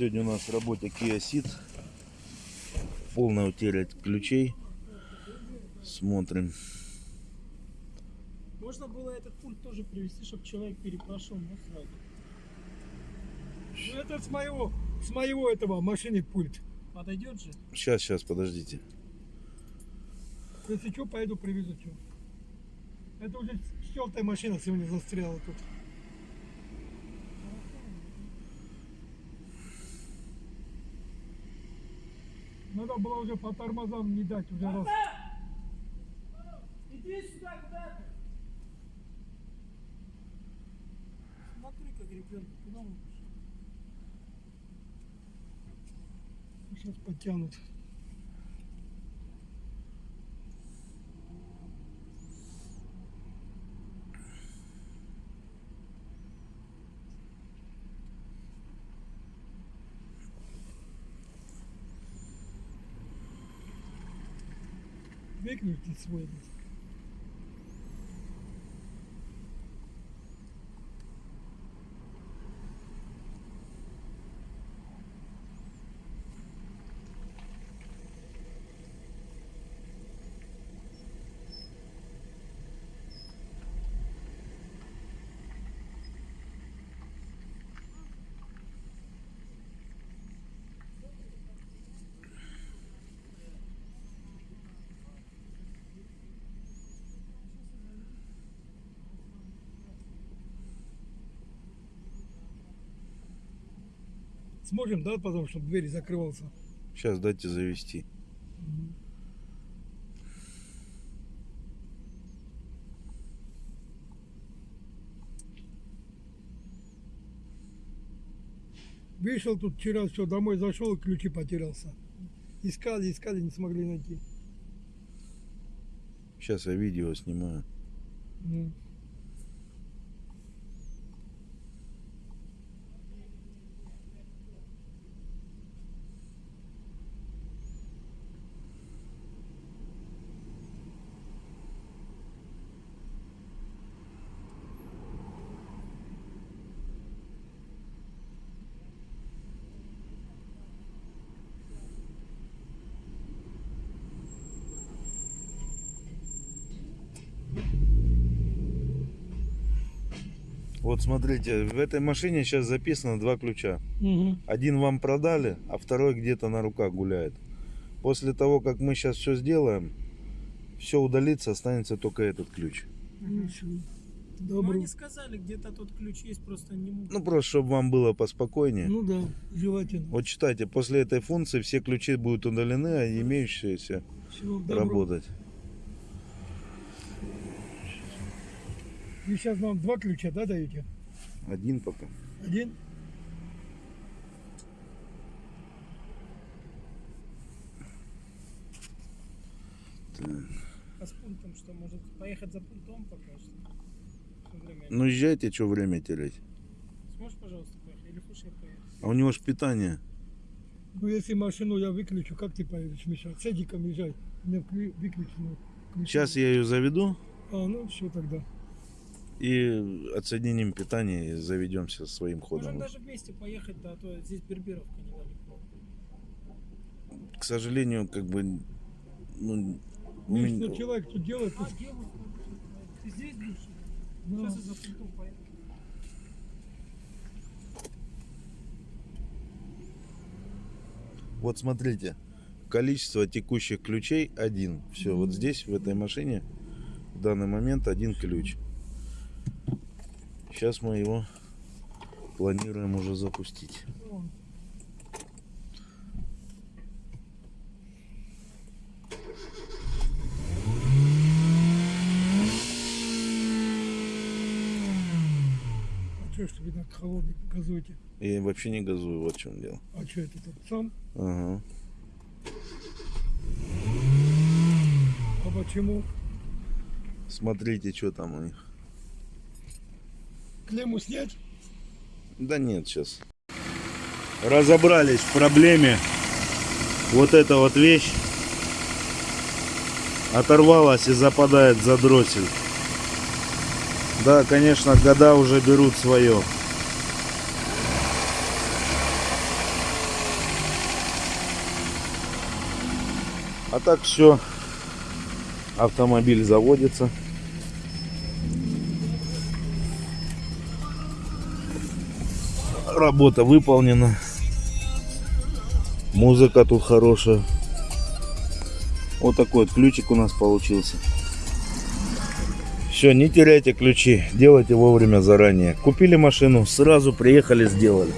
Сегодня у нас в работе Kia Ceed. Полная утеря ключей. Смотрим. Можно было этот пульт тоже привезти, чтобы человек перепрошел, но сразу. Ну, это с моего, с моего этого машины пульт. Подойдет же? Сейчас, сейчас, подождите. Если что, пойду привезу что. Это уже четвертая машина сегодня застряла тут. Было уже по тормозам не дать уже раз. Иди сюда куда-то. Смотри, как ребенок, куда он? Сейчас подтянут. big rooted swings. Сможем, да, потом, чтобы дверь закрывался. Сейчас дайте завести. Вышел тут вчера, все, домой зашел, ключи потерялся. Искали, искали, не смогли найти. Сейчас я видео снимаю. Ну. Вот смотрите, в этой машине сейчас записано два ключа. Мгм. Один вам продали, а второй где-то на руках гуляет. После того, как мы сейчас все сделаем, все удалится, останется только этот ключ. Ну, они сказали, где-то тот ключ есть, просто не могут. Ну, просто чтобы вам было поспокойнее. Ну да, желательно. Вот читайте, после этой функции все ключи будут удалены, а имеющиеся Всего доброго. Вы сейчас нам два ключа, да, даете? Один пока. Один? А с пультом что, может поехать за пультом пока что? Ну езжайте, что время терять. Сможешь, пожалуйста, поехать? Или хочешь я поеду? А у него же питание. Ну если машину я выключу, как ты поедешь, Миша? С Эдиком езжай. Выключено. ключи. Сейчас я ее заведу А, ну все тогда. И отсоединим питание и заведемся своим Можем ходом. даже вместе поехать, да, а то здесь Берберовка недалеко. К сожалению, как бы ну, Миш, меня- человек тут делает, А, делаю. Ты здесь будешь? Да. Сейчас я за пультом поеду. Вот смотрите, количество текущих ключей один. Все, вот здесь, в этой машине, в данный момент один ключ. Сейчас мы его планируем уже запустить. А что вы так холодный газуете? Я вообще не газую, вот в чем дело. А что это тут сам? Ага. А почему? Смотрите, что там у них. Клемму снять? Да нет, сейчас. Разобрались в проблеме. Вот эта вот вещь оторвалась и западает за дротель. Да, конечно, года уже берут свое. А так все, автомобиль заводится. Работа выполнена. Музыка тут хорошая. Вот такой вот ключик у нас получился. Все, не теряйте ключи, делайте вовремя заранее. Купили машину, сразу приехали, сделали.